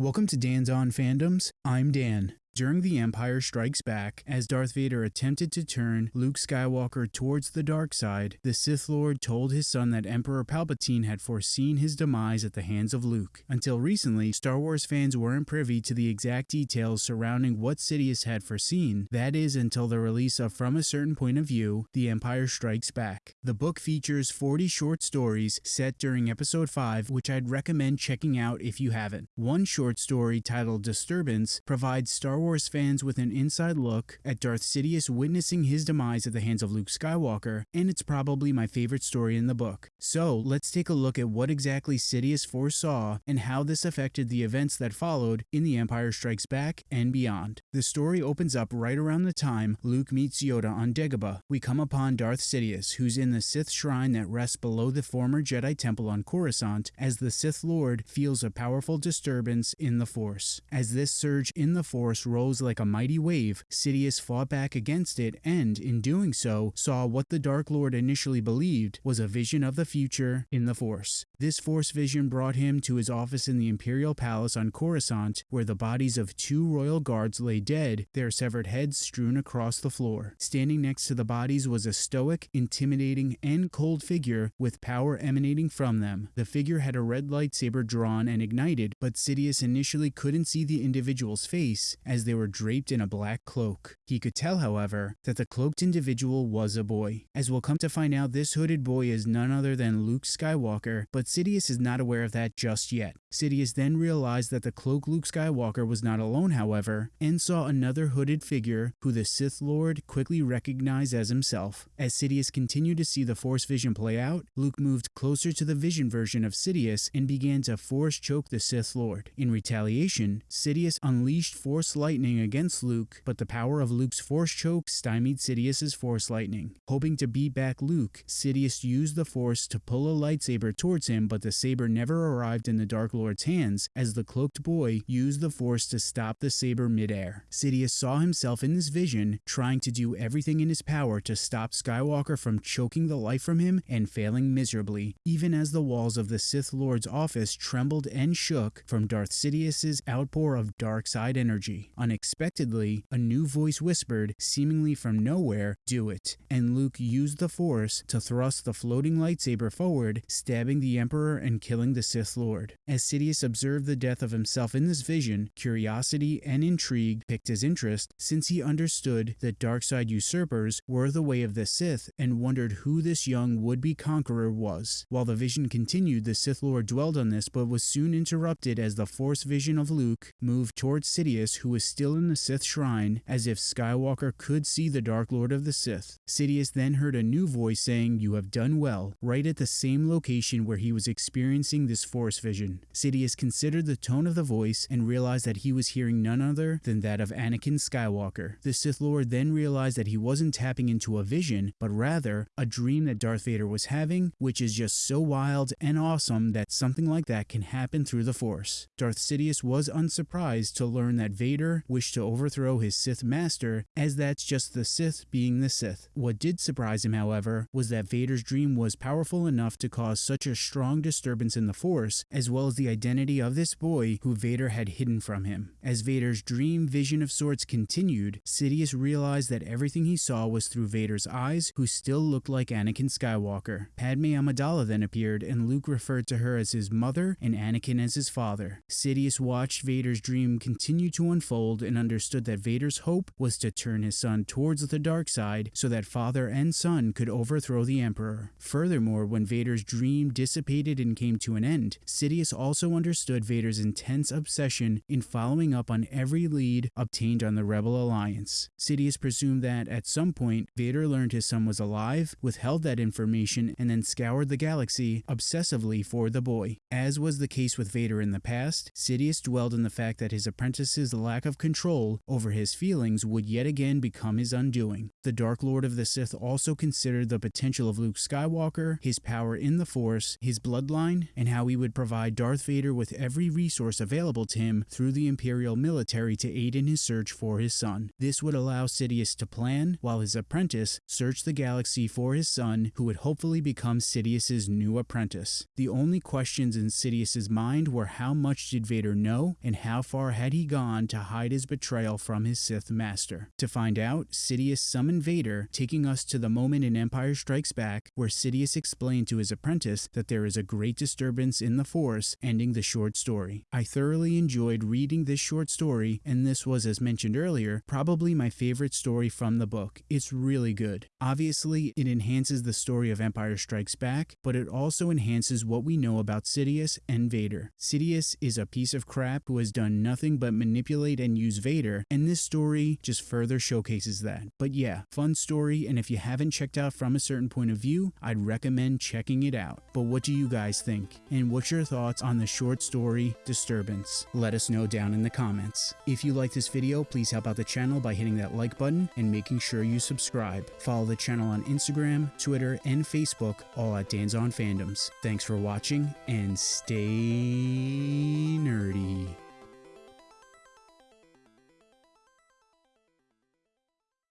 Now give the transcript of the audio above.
Welcome to Dan's On Fandoms. I'm Dan. During The Empire Strikes Back, as Darth Vader attempted to turn Luke Skywalker towards the dark side, the Sith Lord told his son that Emperor Palpatine had foreseen his demise at the hands of Luke. Until recently, Star Wars fans weren't privy to the exact details surrounding what Sidious had foreseen, that is, until the release of From a Certain Point of View, The Empire Strikes Back. The book features 40 short stories set during Episode 5, which I'd recommend checking out if you haven't. One short story titled Disturbance provides Star Wars Wars fans with an inside look at Darth Sidious witnessing his demise at the hands of Luke Skywalker, and it's probably my favorite story in the book. So let's take a look at what exactly Sidious foresaw and how this affected the events that followed in The Empire Strikes Back and beyond. The story opens up right around the time Luke meets Yoda on Dagobah. We come upon Darth Sidious, who's in the Sith shrine that rests below the former Jedi temple on Coruscant, as the Sith Lord feels a powerful disturbance in the Force. As this surge in the Force rose like a mighty wave, Sidious fought back against it and, in doing so, saw what the Dark Lord initially believed was a vision of the future in the Force. This Force vision brought him to his office in the Imperial Palace on Coruscant, where the bodies of two royal guards lay dead, their severed heads strewn across the floor. Standing next to the bodies was a stoic, intimidating, and cold figure with power emanating from them. The figure had a red lightsaber drawn and ignited, but Sidious initially couldn't see the individual's face as they were draped in a black cloak. He could tell, however, that the cloaked individual was a boy. As we'll come to find out, this hooded boy is none other than Luke Skywalker, but Sidious is not aware of that just yet. Sidious then realized that the cloaked Luke Skywalker was not alone, however, and saw another hooded figure who the Sith Lord quickly recognized as himself. As Sidious continued to see the Force vision play out, Luke moved closer to the vision version of Sidious and began to Force choke the Sith Lord. In retaliation, Sidious unleashed Force light lightning against Luke, but the power of Luke's force choke stymied Sidious's force lightning. Hoping to beat back Luke, Sidious used the force to pull a lightsaber towards him, but the saber never arrived in the Dark Lord's hands as the cloaked boy used the force to stop the saber midair. Sidious saw himself in this vision trying to do everything in his power to stop Skywalker from choking the life from him and failing miserably, even as the walls of the Sith Lord's office trembled and shook from Darth Sidious's outpour of dark side energy. Unexpectedly, a new voice whispered, seemingly from nowhere, do it, and Luke used the Force to thrust the floating lightsaber forward, stabbing the Emperor and killing the Sith Lord. As Sidious observed the death of himself in this vision, curiosity and intrigue picked his interest since he understood that dark side usurpers were the way of the Sith and wondered who this young would-be conqueror was. While the vision continued, the Sith Lord dwelled on this but was soon interrupted as the Force vision of Luke moved towards Sidious who was still in the Sith shrine, as if Skywalker could see the Dark Lord of the Sith. Sidious then heard a new voice saying, You have done well, right at the same location where he was experiencing this Force vision. Sidious considered the tone of the voice and realized that he was hearing none other than that of Anakin Skywalker. The Sith Lord then realized that he wasn't tapping into a vision, but rather a dream that Darth Vader was having, which is just so wild and awesome that something like that can happen through the Force. Darth Sidious was unsurprised to learn that Vader wished to overthrow his Sith master, as that's just the Sith being the Sith. What did surprise him, however, was that Vader's dream was powerful enough to cause such a strong disturbance in the Force, as well as the identity of this boy who Vader had hidden from him. As Vader's dream vision of sorts continued, Sidious realized that everything he saw was through Vader's eyes, who still looked like Anakin Skywalker. Padme Amidala then appeared, and Luke referred to her as his mother and Anakin as his father. Sidious watched Vader's dream continue to unfold and understood that Vader's hope was to turn his son towards the dark side so that father and son could overthrow the Emperor. Furthermore, when Vader's dream dissipated and came to an end, Sidious also understood Vader's intense obsession in following up on every lead obtained on the Rebel Alliance. Sidious presumed that, at some point, Vader learned his son was alive, withheld that information, and then scoured the galaxy obsessively for the boy. As was the case with Vader in the past, Sidious dwelled in the fact that his apprentice's lack of control over his feelings would yet again become his undoing. The Dark Lord of the Sith also considered the potential of Luke Skywalker, his power in the Force, his bloodline, and how he would provide Darth Vader with every resource available to him through the Imperial military to aid in his search for his son. This would allow Sidious to plan, while his apprentice searched the galaxy for his son, who would hopefully become Sidious's new apprentice. The only questions in Sidious's mind were how much did Vader know, and how far had he gone to hide his betrayal from his Sith master. To find out, Sidious summoned Vader, taking us to the moment in Empire Strikes Back where Sidious explained to his apprentice that there is a great disturbance in the Force, ending the short story. I thoroughly enjoyed reading this short story, and this was, as mentioned earlier, probably my favorite story from the book. It's really good. Obviously, it enhances the story of Empire Strikes Back, but it also enhances what we know about Sidious and Vader. Sidious is a piece of crap who has done nothing but manipulate and use Vader, and this story just further showcases that. But yeah, fun story, and if you haven't checked out from a certain point of view, I'd recommend checking it out. But what do you guys think? And what's your thoughts on the short story Disturbance? Let us know down in the comments. If you like this video, please help out the channel by hitting that like button and making sure you subscribe. Follow the channel on Instagram, Twitter, and Facebook, all at Dan's on Fandoms. Thanks for watching and stay nerdy.